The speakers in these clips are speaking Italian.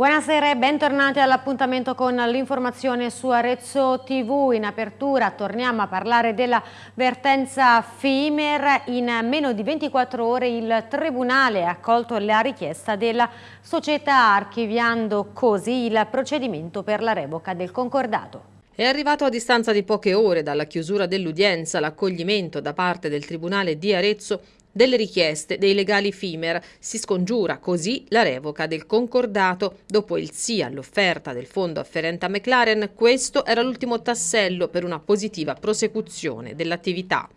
Buonasera e bentornati all'appuntamento con l'informazione su Arezzo TV. In apertura torniamo a parlare della vertenza FIMER. In meno di 24 ore il Tribunale ha accolto la richiesta della società archiviando così il procedimento per la revoca del concordato. È arrivato a distanza di poche ore dalla chiusura dell'udienza l'accoglimento da parte del Tribunale di Arezzo delle richieste dei legali FIMER. Si scongiura così la revoca del concordato. Dopo il sì all'offerta del fondo afferente a McLaren, questo era l'ultimo tassello per una positiva prosecuzione dell'attività.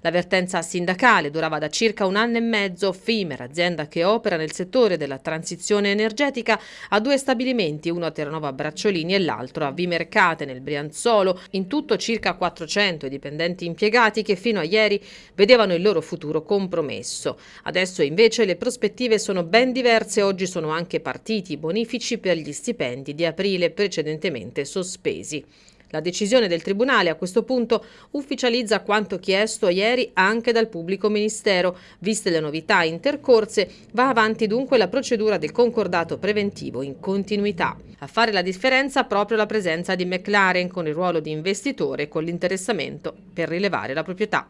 L'avvertenza sindacale durava da circa un anno e mezzo. FIMER, azienda che opera nel settore della transizione energetica, ha due stabilimenti, uno a Terranova Bracciolini e l'altro a Vimercate nel Brianzolo. In tutto circa 400 i dipendenti impiegati che fino a ieri vedevano il loro futuro compromesso. Adesso invece le prospettive sono ben diverse. Oggi sono anche partiti i bonifici per gli stipendi di aprile precedentemente sospesi. La decisione del Tribunale a questo punto ufficializza quanto chiesto ieri anche dal pubblico ministero. Viste le novità intercorse, va avanti dunque la procedura del concordato preventivo in continuità. A fare la differenza proprio la presenza di McLaren con il ruolo di investitore e con l'interessamento per rilevare la proprietà.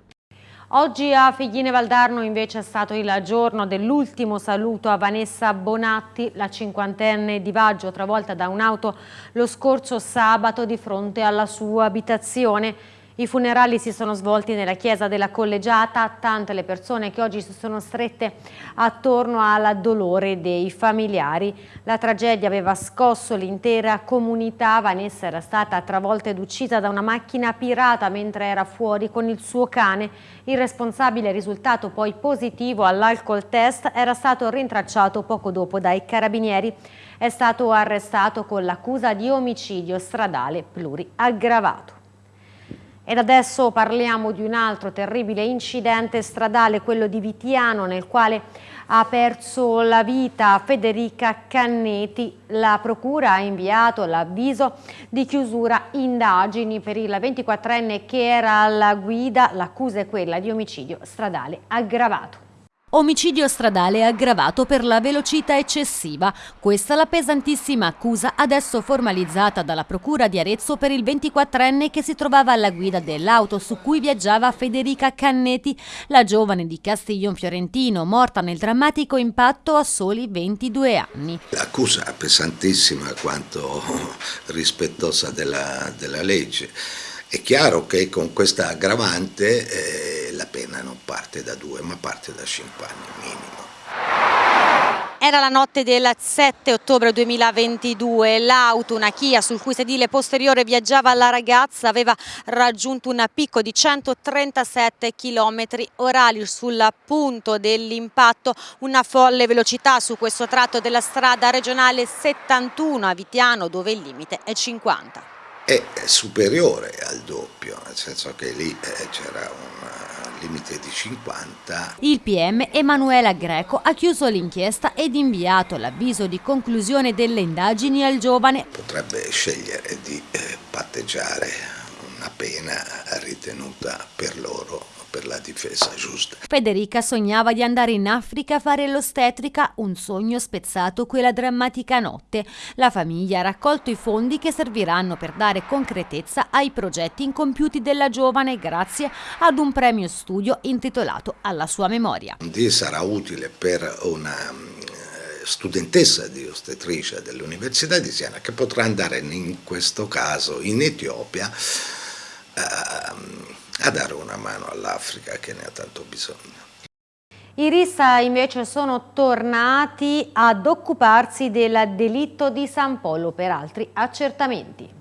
Oggi a Figline Valdarno invece è stato il giorno dell'ultimo saluto a Vanessa Bonatti, la cinquantenne di Vaggio travolta da un'auto lo scorso sabato di fronte alla sua abitazione. I funerali si sono svolti nella chiesa della collegiata, tante le persone che oggi si sono strette attorno al dolore dei familiari. La tragedia aveva scosso l'intera comunità, Vanessa era stata travolta ed uccisa da una macchina pirata mentre era fuori con il suo cane. Il responsabile risultato poi positivo all'alcol test era stato rintracciato poco dopo dai carabinieri. È stato arrestato con l'accusa di omicidio stradale pluriaggravato. Ed adesso parliamo di un altro terribile incidente stradale, quello di Vitiano, nel quale ha perso la vita Federica Canneti. La Procura ha inviato l'avviso di chiusura indagini per il 24enne che era alla guida. L'accusa è quella di omicidio stradale aggravato. Omicidio stradale aggravato per la velocità eccessiva. Questa la pesantissima accusa adesso formalizzata dalla Procura di Arezzo per il 24enne che si trovava alla guida dell'auto su cui viaggiava Federica Canneti, la giovane di Castiglion Fiorentino, morta nel drammatico impatto a soli 22 anni. L'accusa pesantissima quanto rispettosa della, della legge. È chiaro che con questa aggravante eh, la pena non parte da due ma parte da cinque anni minimo. Era la notte del 7 ottobre 2022, l'auto, una Kia sul cui sedile posteriore viaggiava la ragazza, aveva raggiunto un picco di 137 km orari. Sul punto dell'impatto, una folle velocità su questo tratto della strada regionale 71 a Vitiano dove il limite è 50 è superiore al doppio, nel senso che lì eh, c'era un eh, limite di 50. Il PM Emanuela Greco ha chiuso l'inchiesta ed inviato l'avviso di conclusione delle indagini al giovane. Potrebbe scegliere di eh, patteggiare una pena ritenuta per loro per la difesa giusta. Federica sognava di andare in Africa a fare l'ostetrica, un sogno spezzato quella drammatica notte. La famiglia ha raccolto i fondi che serviranno per dare concretezza ai progetti incompiuti della giovane grazie ad un premio studio intitolato alla sua memoria. Sarà utile per una eh, studentessa di ostetricia dell'Università di Siena che potrà andare in questo caso in Etiopia a dare una mano all'Africa che ne ha tanto bisogno. I RIS invece sono tornati ad occuparsi del delitto di San Polo per altri accertamenti.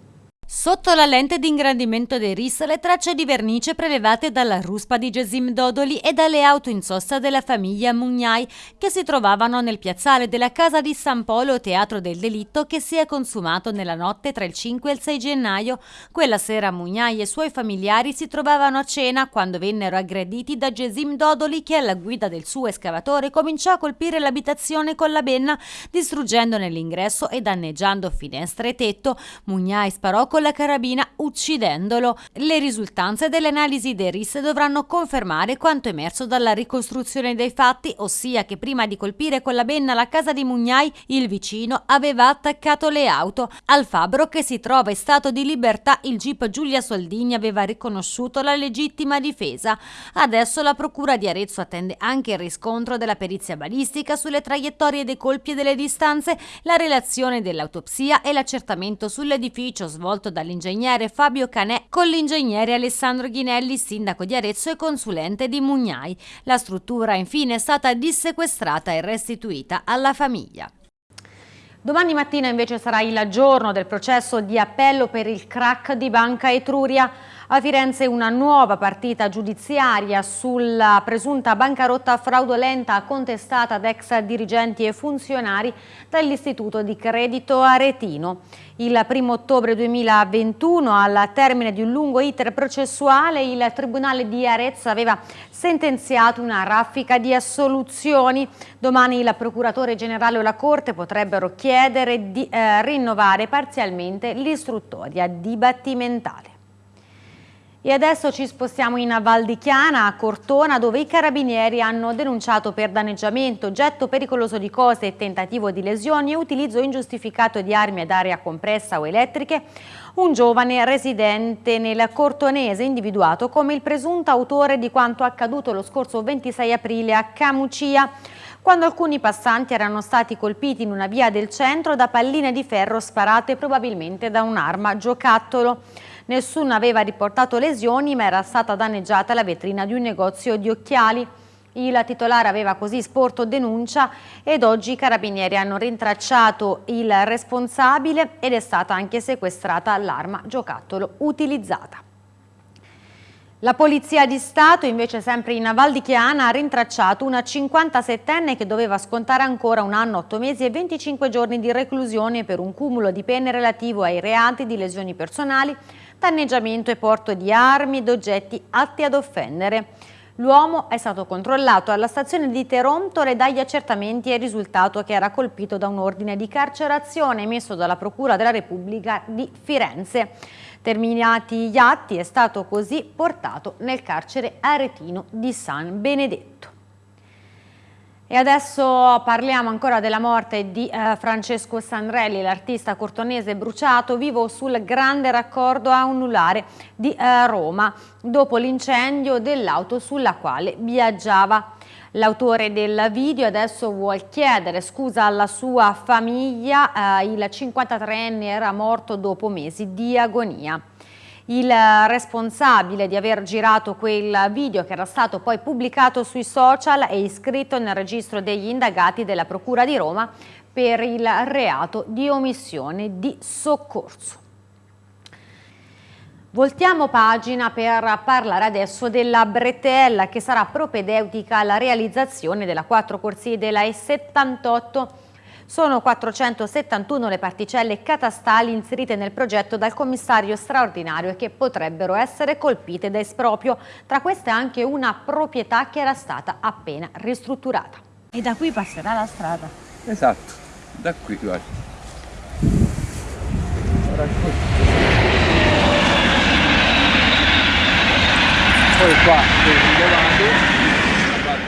Sotto la lente di ingrandimento dei RIS le tracce di vernice prelevate dalla ruspa di Gesim Dodoli e dalle auto in sosta della famiglia Mugnai che si trovavano nel piazzale della casa di San Polo, teatro del delitto che si è consumato nella notte tra il 5 e il 6 gennaio. Quella sera Mugnai e i suoi familiari si trovavano a cena quando vennero aggrediti da Gesim Dodoli che alla guida del suo escavatore cominciò a colpire l'abitazione con la benna distruggendone l'ingresso e danneggiando finestre e tetto. Mugnai sparò con con la carabina uccidendolo. Le risultanze delle analisi dei RIS dovranno confermare quanto emerso dalla ricostruzione dei fatti, ossia che prima di colpire con la benna la casa di Mugnai, il vicino aveva attaccato le auto. Al fabbro che si trova in stato di libertà, il GIP Giulia Soldini aveva riconosciuto la legittima difesa. Adesso la Procura di Arezzo attende anche il riscontro della perizia balistica sulle traiettorie dei colpi e delle distanze, la relazione dell'autopsia e l'accertamento sull'edificio svolto dall'ingegnere Fabio Canè con l'ingegnere Alessandro Ghinelli, sindaco di Arezzo e consulente di Mugnai. La struttura infine è stata dissequestrata e restituita alla famiglia. Domani mattina invece sarà il giorno del processo di appello per il crack di Banca Etruria. A Firenze una nuova partita giudiziaria sulla presunta bancarotta fraudolenta contestata ad ex dirigenti e funzionari dall'Istituto di Credito Aretino. Il 1 ottobre 2021, al termine di un lungo iter processuale, il Tribunale di Arezzo aveva sentenziato una raffica di assoluzioni. Domani il Procuratore Generale o la Corte potrebbero chiedere di eh, rinnovare parzialmente l'istruttoria dibattimentale. E adesso ci spostiamo in Val di Chiana, a Cortona, dove i carabinieri hanno denunciato per danneggiamento, getto pericoloso di cose tentativo di lesioni e utilizzo ingiustificato di armi ad aria compressa o elettriche un giovane residente nel Cortonese individuato come il presunto autore di quanto accaduto lo scorso 26 aprile a Camucia quando alcuni passanti erano stati colpiti in una via del centro da palline di ferro sparate probabilmente da un'arma giocattolo. Nessuno aveva riportato lesioni ma era stata danneggiata la vetrina di un negozio di occhiali. Il titolare aveva così sporto denuncia ed oggi i carabinieri hanno rintracciato il responsabile ed è stata anche sequestrata l'arma giocattolo utilizzata. La Polizia di Stato, invece sempre in Val di Chiana, ha rintracciato una 57enne che doveva scontare ancora un anno, 8 mesi e 25 giorni di reclusione per un cumulo di pene relativo ai reati di lesioni personali, danneggiamento e porto di armi ed oggetti atti ad offendere. L'uomo è stato controllato alla stazione di Terontole dagli accertamenti è risultato che era colpito da un ordine di carcerazione emesso dalla Procura della Repubblica di Firenze. Terminati gli atti è stato così portato nel carcere aretino di San Benedetto. E adesso parliamo ancora della morte di eh, Francesco Sandrelli, l'artista cortonese bruciato vivo sul grande raccordo anulare di eh, Roma dopo l'incendio dell'auto sulla quale viaggiava. L'autore del video adesso vuole chiedere scusa alla sua famiglia, eh, il 53enne era morto dopo mesi di agonia il responsabile di aver girato quel video che era stato poi pubblicato sui social è iscritto nel registro degli indagati della Procura di Roma per il reato di omissione di soccorso. Voltiamo pagina per parlare adesso della bretella che sarà propedeutica alla realizzazione della quattro corsie della E78 sono 471 le particelle catastali inserite nel progetto dal commissario straordinario e che potrebbero essere colpite da esproprio. Tra queste anche una proprietà che era stata appena ristrutturata. E da qui passerà la strada? Esatto, da qui guarda. Poi qua,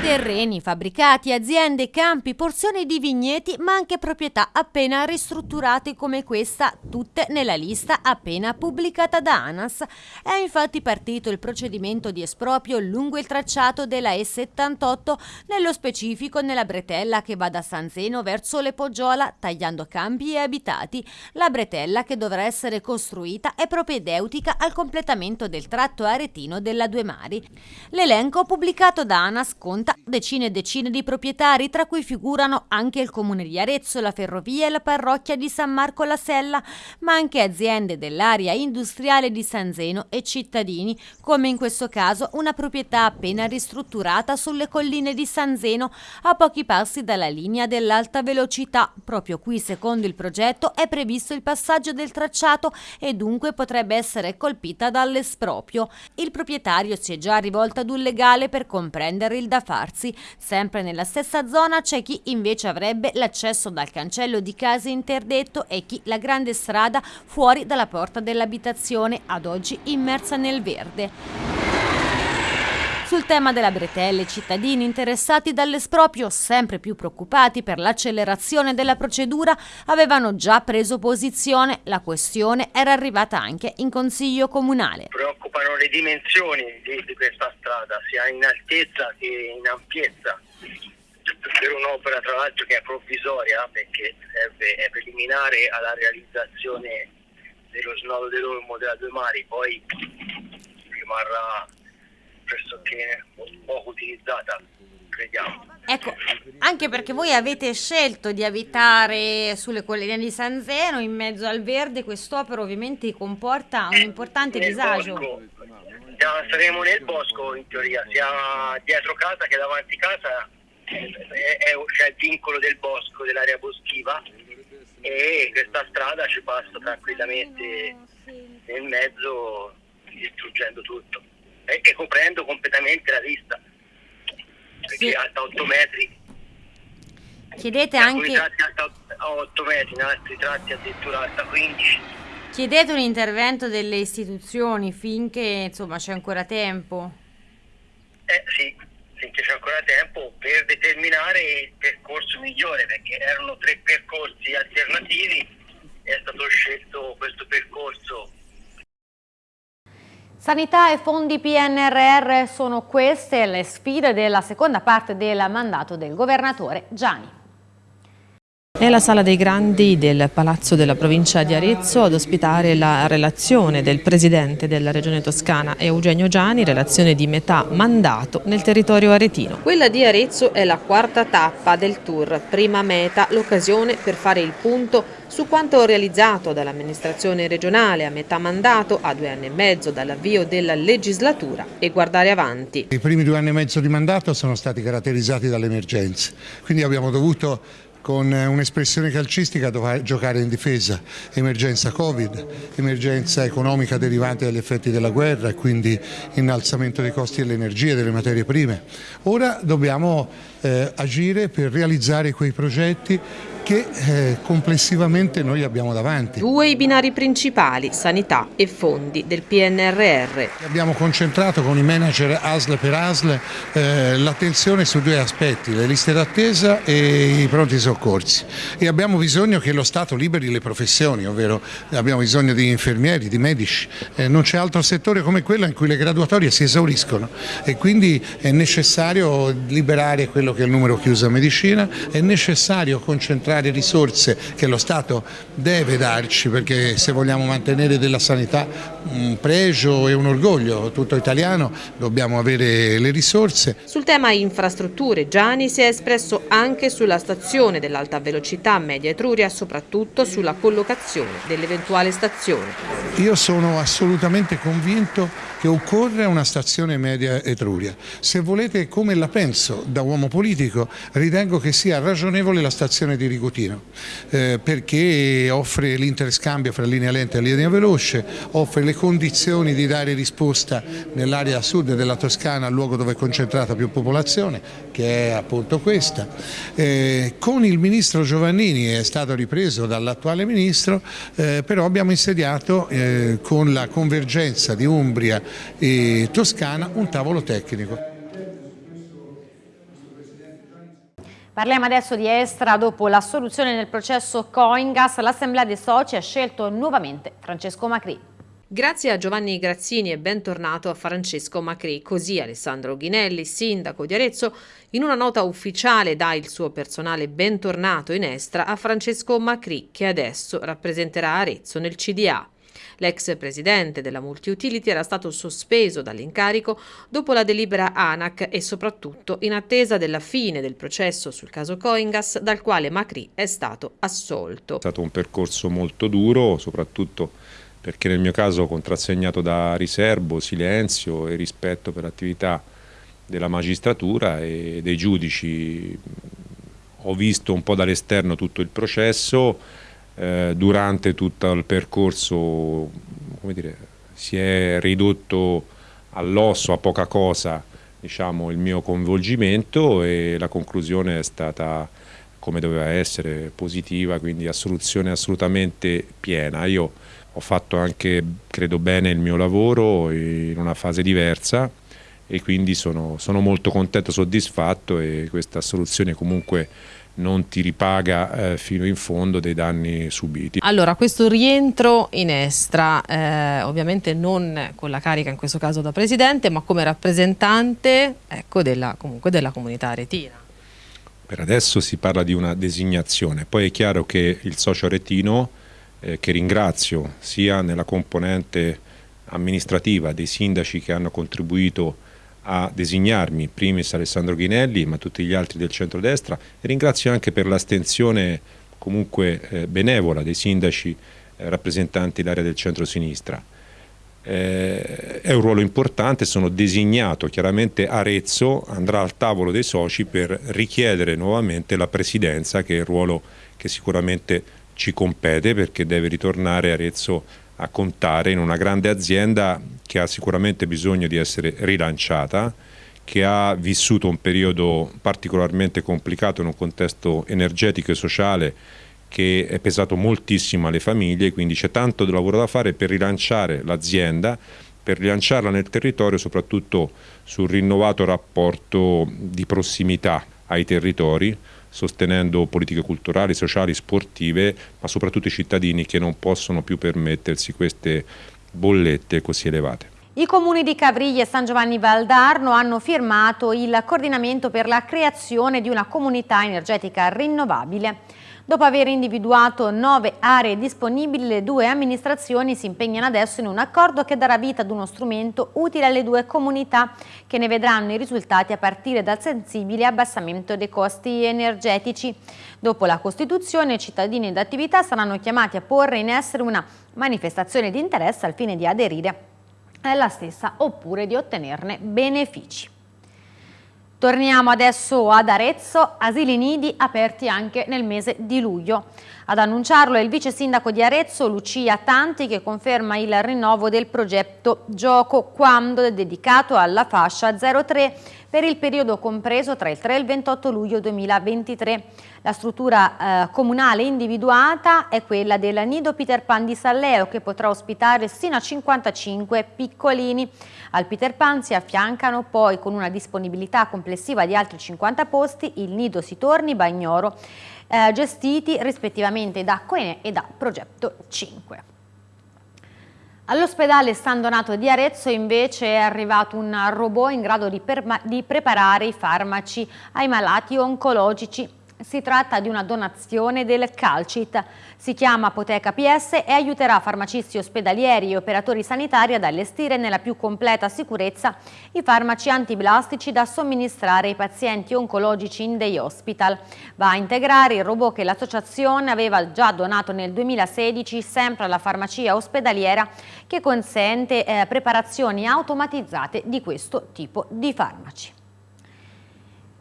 Terreni, fabbricati, aziende, campi, porzioni di vigneti, ma anche proprietà appena ristrutturate come questa, tutte nella lista appena pubblicata da ANAS. È infatti partito il procedimento di esproprio lungo il tracciato della E78, nello specifico nella bretella che va da San Zeno verso Le Poggiola, tagliando campi e abitati. La bretella che dovrà essere costruita è propedeutica al completamento del tratto aretino della Due Mari. L'elenco pubblicato da ANAS conta decine e decine di proprietari, tra cui figurano anche il comune di Arezzo, la ferrovia e la parrocchia di San Marco la Sella, ma anche aziende dell'area industriale di San Zeno e cittadini, come in questo caso una proprietà appena ristrutturata sulle colline di San Zeno, a pochi passi dalla linea dell'alta velocità. Proprio qui, secondo il progetto, è previsto il passaggio del tracciato e dunque potrebbe essere colpita dall'esproprio. Il proprietario si è già rivolto ad un legale per comprendere il da farsi Palazzi. Sempre nella stessa zona c'è chi invece avrebbe l'accesso dal cancello di casa interdetto e chi la grande strada fuori dalla porta dell'abitazione, ad oggi immersa nel verde. Sul tema della bretelle, i cittadini interessati dall'esproprio, sempre più preoccupati per l'accelerazione della procedura, avevano già preso posizione. La questione era arrivata anche in Consiglio Comunale. Preoccupano le dimensioni di, di questa strada, sia in altezza che in ampiezza per un'opera tra l'altro che è provvisoria perché serve, è preliminare alla realizzazione dello snodo dell'Olmo della Due Mari, poi rimarrà pressoché poco utilizzata, crediamo. Ecco, anche perché voi avete scelto di abitare sulle colline di San Zeno, in mezzo al verde, quest'opera ovviamente comporta un importante disagio. Bosco, saremo nel bosco in teoria, sia dietro casa che davanti casa c'è il vincolo del bosco, dell'area boschiva e questa strada ci passa tranquillamente nel mezzo distruggendo tutto e, e coprendo completamente la vista perché Sì. è alta 8 metri Chiedete in anche tratti alta 8 metri in altri tratti addirittura alta 15 chiedete un intervento delle istituzioni finché insomma c'è ancora tempo. eh sì finché c'è ancora tempo per determinare il percorso migliore perché erano tre percorsi alternativi è stato scelto questo percorso Sanità e fondi PNRR sono queste le sfide della seconda parte del mandato del governatore Gianni. È la sala dei grandi del Palazzo della provincia di Arezzo ad ospitare la relazione del presidente della regione toscana Eugenio Giani, relazione di metà mandato nel territorio aretino. Quella di Arezzo è la quarta tappa del tour, prima meta, l'occasione per fare il punto su quanto realizzato dall'amministrazione regionale a metà mandato, a due anni e mezzo dall'avvio della legislatura e guardare avanti. I primi due anni e mezzo di mandato sono stati caratterizzati dalle emergenze, quindi abbiamo dovuto con un'espressione calcistica dove- giocare in difesa, emergenza Covid, emergenza economica derivante dagli effetti della guerra e quindi innalzamento dei costi dell'energia e delle materie prime. Ora dobbiamo eh, agire per realizzare quei progetti che eh, complessivamente noi abbiamo davanti. Due i binari principali, sanità e fondi del PNRR. Abbiamo concentrato con i manager ASL per ASL eh, l'attenzione su due aspetti, le liste d'attesa e i pronti soccorsi e abbiamo bisogno che lo Stato liberi le professioni, ovvero abbiamo bisogno di infermieri, di medici, Eh, non c'è altro settore come quello in cui le graduatorie si esauriscono e quindi è necessario liberare quello che è il numero chiuso a medicina, è necessario concentrare risorse che lo Stato deve darci perché se vogliamo mantenere della sanità un pregio e un orgoglio tutto italiano dobbiamo avere le risorse. Sul tema infrastrutture, Gianni si è espresso anche sulla stazione dell'alta velocità Media Etruria, soprattutto sulla collocazione dell'eventuale stazione. Io sono assolutamente convinto che occorre una stazione media Etruria. Se volete come la penso da uomo politico, ritengo che sia ragionevole la stazione di Rigutino, eh, perché offre l'interscambio fra linea lenta e linea veloce, offre le condizioni di dare risposta nell'area sud della Toscana, al luogo dove è concentrata più popolazione, che è appunto questa. Eh, con il ministro Giovannini è stato ripreso dall'attuale ministro, eh, però abbiamo insediato eh, con la convergenza di Umbria e Toscana un tavolo tecnico. Parliamo adesso di Estra. Dopo l'assoluzione nel processo Coingas, l'Assemblea dei Soci ha scelto nuovamente Francesco Macri. Grazie a Giovanni Grazzini e bentornato a Francesco Macri. Così Alessandro Ghinelli, sindaco di Arezzo, in una nota ufficiale dà il suo personale bentornato in Estra a Francesco Macri, che adesso rappresenterà Arezzo nel CDA. L'ex presidente della Multiutility era stato sospeso dall'incarico dopo la delibera ANAC e soprattutto in attesa della fine del processo sul caso Coingas dal quale Macri è stato assolto. È stato un percorso molto duro, soprattutto perché nel mio caso contrassegnato da riservo, silenzio e rispetto per l'attività della magistratura e dei giudici. Ho visto un po' dall'esterno tutto il processo, eh, durante tutto il percorso dire, si è ridotto all'osso, a poca cosa, diciamo, il mio coinvolgimento e la conclusione è stata come doveva essere, positiva, quindi assoluzione assolutamente piena. Io ho fatto anche, credo bene, il mio lavoro in una fase diversa e quindi sono, sono molto contento, soddisfatto e questa soluzione comunque non ti ripaga eh, fino in fondo dei danni subiti. Allora, questo rientro in Estra, eh, ovviamente non con la carica in questo caso da Presidente, ma come rappresentante ecco, della, comunque della comunità aretina. Per adesso si parla di una designazione, poi è chiaro che il socio aretino, eh, che ringrazio sia nella componente amministrativa dei sindaci che hanno contribuito a designarmi, primis Alessandro Ghinelli, ma tutti gli altri del centrodestra e ringrazio anche per l'astensione comunque eh, benevola dei sindaci eh, rappresentanti l'area del centro-sinistra. Eh, è un ruolo importante, sono designato, chiaramente Arezzo andrà al tavolo dei soci per richiedere nuovamente la presidenza che è il ruolo che sicuramente ci compete perché deve ritornare Arezzo a contare in una grande azienda che ha sicuramente bisogno di essere rilanciata, che ha vissuto un periodo particolarmente complicato in un contesto energetico e sociale che è pesato moltissimo alle famiglie, quindi c'è tanto lavoro da fare per rilanciare l'azienda, per rilanciarla nel territorio, soprattutto sul rinnovato rapporto di prossimità ai territori, sostenendo politiche culturali, sociali, sportive, ma soprattutto i cittadini che non possono più permettersi queste bollette così elevate. I comuni di Cavriglia e San Giovanni Valdarno hanno firmato il coordinamento per la creazione di una comunità energetica rinnovabile. Dopo aver individuato nove aree disponibili, le due amministrazioni si impegnano adesso in un accordo che darà vita ad uno strumento utile alle due comunità che ne vedranno i risultati a partire dal sensibile abbassamento dei costi energetici. Dopo la Costituzione, i cittadini ed attività saranno chiamati a porre in essere una manifestazione di interesse al fine di aderire alla stessa oppure di ottenerne benefici. Torniamo adesso ad Arezzo, asili nidi aperti anche nel mese di luglio. Ad annunciarlo è il vice sindaco di Arezzo, Lucia Tanti, che conferma il rinnovo del progetto Gioco Quando dedicato alla fascia 03 per il periodo compreso tra il 3 e il 28 luglio 2023. La struttura eh, comunale individuata è quella del Nido Peter Pan di Salleo che potrà ospitare sino a 55 piccolini. Al Peter Pan si affiancano poi con una disponibilità complessiva di altri 50 posti il Nido Sitorni Bagnoro eh, gestiti rispettivamente da Coene e da Progetto 5. All'ospedale San Donato di Arezzo invece è arrivato un robot in grado di, di preparare i farmaci ai malati oncologici si tratta di una donazione del Calcit. Si chiama Apoteca PS e aiuterà farmacisti ospedalieri e operatori sanitari ad allestire nella più completa sicurezza i farmaci antiblastici da somministrare ai pazienti oncologici in day hospital. Va a integrare il robot che l'associazione aveva già donato nel 2016 sempre alla farmacia ospedaliera che consente eh, preparazioni automatizzate di questo tipo di farmaci.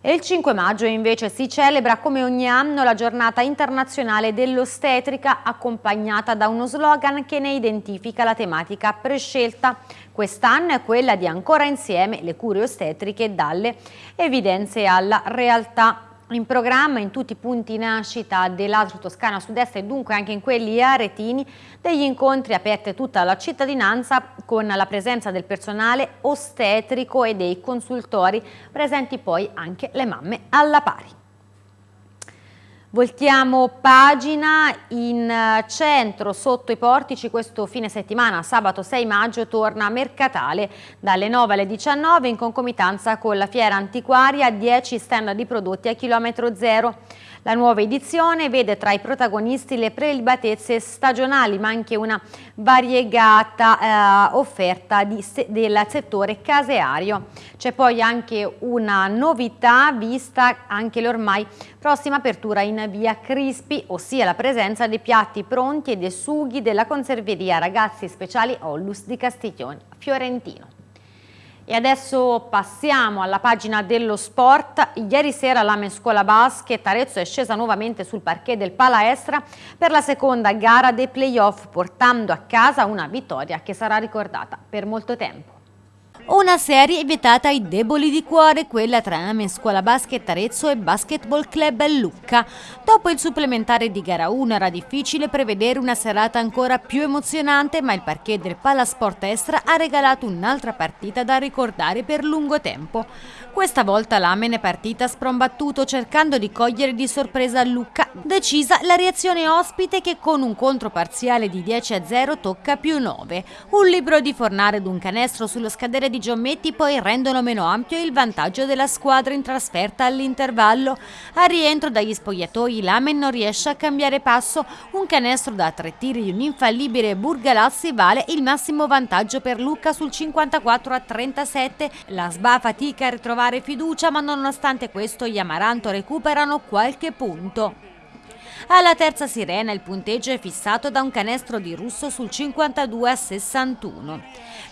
E il 5 maggio invece si celebra come ogni anno la giornata internazionale dell'ostetrica accompagnata da uno slogan che ne identifica la tematica prescelta. Quest'anno è quella di ancora insieme le cure ostetriche dalle evidenze alla realtà in programma in tutti i punti nascita dell'Altro Toscana Sud-Est e dunque anche in quelli aretini degli incontri aperti a tutta la cittadinanza con la presenza del personale ostetrico e dei consultori, presenti poi anche le mamme alla pari. Voltiamo pagina in eh, centro sotto i portici questo fine settimana, sabato 6 maggio torna Mercatale dalle 9 alle 19 in concomitanza con la fiera antiquaria 10 stand di prodotti a chilometro zero. La nuova edizione vede tra i protagonisti le prelibatezze stagionali ma anche una variegata eh, offerta di, del settore caseario. C'è poi anche una novità vista anche l'ormai prossima apertura in via Crispi, ossia la presenza dei piatti pronti e dei sughi della conserveria Ragazzi Speciali Ollus di Castiglione Fiorentino. E adesso passiamo alla pagina dello sport. Ieri sera la Mescola Basket Arezzo è scesa nuovamente sul parquet del Palaestra per la seconda gara dei playoff portando a casa una vittoria che sarà ricordata per molto tempo. Una serie vietata ai deboli di cuore, quella tra Amen Scuola Basket Arezzo e Basketball Club Lucca. Dopo il supplementare di gara 1 era difficile prevedere una serata ancora più emozionante, ma il parquet del Palasport Estra ha regalato un'altra partita da ricordare per lungo tempo. Questa volta l'Amen è partita sprombattuto cercando di cogliere di sorpresa Lucca. Decisa la reazione ospite che con un contro parziale di 10 a 0 tocca più 9. Un libro di Fornare ed un canestro sullo scadere di Giommetti poi rendono meno ampio il vantaggio della squadra in trasferta all'intervallo. A rientro dagli spogliatoi Lamen non riesce a cambiare passo, un canestro da tre tiri di un infallibile Burgalazzi vale il massimo vantaggio per Lucca sul 54 a 37. La SBA fatica a ritrovare fiducia ma nonostante questo gli Amaranto recuperano qualche punto. Alla terza sirena il punteggio è fissato da un canestro di Russo sul 52 a 61.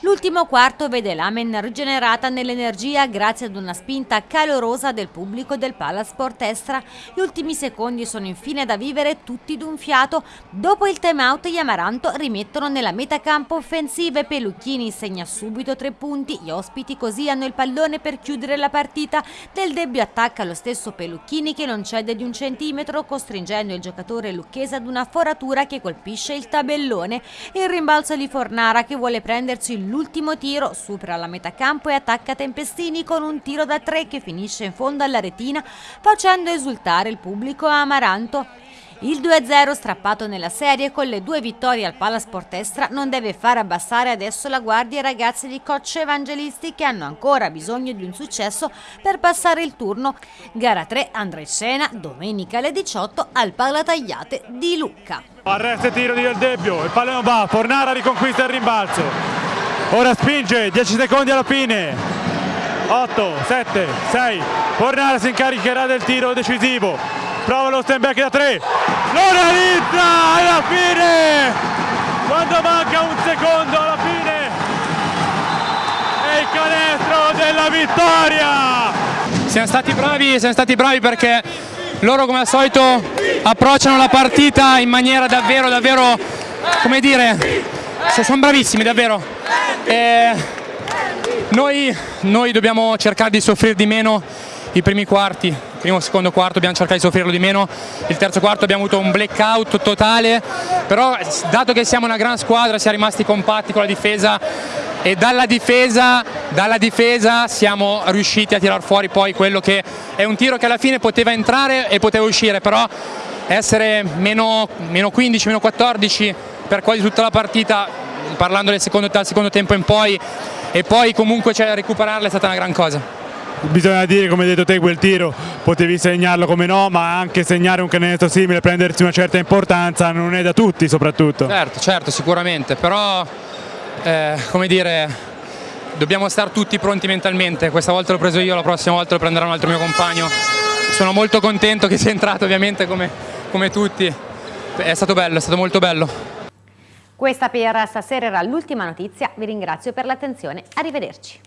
L'ultimo quarto vede l'Amen rigenerata nell'energia grazie ad una spinta calorosa del pubblico del Palasport Estra. Gli ultimi secondi sono infine da vivere tutti d'un fiato. Dopo il time out gli Amaranto rimettono nella metacampo offensiva e Pelucchini segna subito tre punti. Gli ospiti così hanno il pallone per chiudere la partita. Del Debbio attacca lo stesso Pelucchini che non cede di un centimetro costringendo il giocatore lucchese ad una foratura che colpisce il tabellone. Il rimbalzo di Fornara che vuole prendersi l'ultimo tiro, supera la metà campo e attacca Tempestini con un tiro da tre che finisce in fondo alla retina facendo esultare il pubblico amaranto. Il 2-0 strappato nella serie con le due vittorie al Palasport Estra non deve far abbassare adesso la guardia ai ragazzi di Coach Evangelisti che hanno ancora bisogno di un successo per passare il turno. Gara 3 andrà in scena domenica alle 18 al Palatagliate di Lucca. Arresto e tiro di Del Debbio, il pallone va, Fornara riconquista il rimbalzo. Ora spinge, 10 secondi alla fine. 8, 7, 6. Fornara si incaricherà del tiro decisivo prova lo stand back da 3 lo realizza alla fine! Quando manca un secondo alla fine! È il canestro della vittoria! Siamo stati bravi siamo stati bravi perché loro come al solito approcciano la partita in maniera davvero davvero come dire sono bravissimi davvero. E noi, noi dobbiamo cercare di soffrire di meno i primi quarti, primo e secondo quarto abbiamo cercato di soffrirlo di meno, il terzo quarto abbiamo avuto un blackout totale, però dato che siamo una gran squadra siamo rimasti compatti con la difesa e dalla difesa, dalla difesa siamo riusciti a tirar fuori poi quello che è un tiro che alla fine poteva entrare e poteva uscire, però essere meno, meno 15, meno 14 per quasi tutta la partita, parlando del secondo, dal secondo tempo in poi, e poi comunque cioè, recuperarla è stata una gran cosa bisogna dire come hai detto te quel tiro potevi segnarlo come no ma anche segnare un canestro simile prendersi una certa importanza non è da tutti soprattutto. Certo certo sicuramente però eh, come dire dobbiamo stare tutti pronti mentalmente. Questa volta l'ho preso io la prossima volta lo prenderà un altro mio compagno. Sono molto contento che sia entrato ovviamente come, come tutti. È stato bello è stato molto bello. Questa per stasera era l'ultima notizia, vi ringrazio per l'attenzione, arrivederci.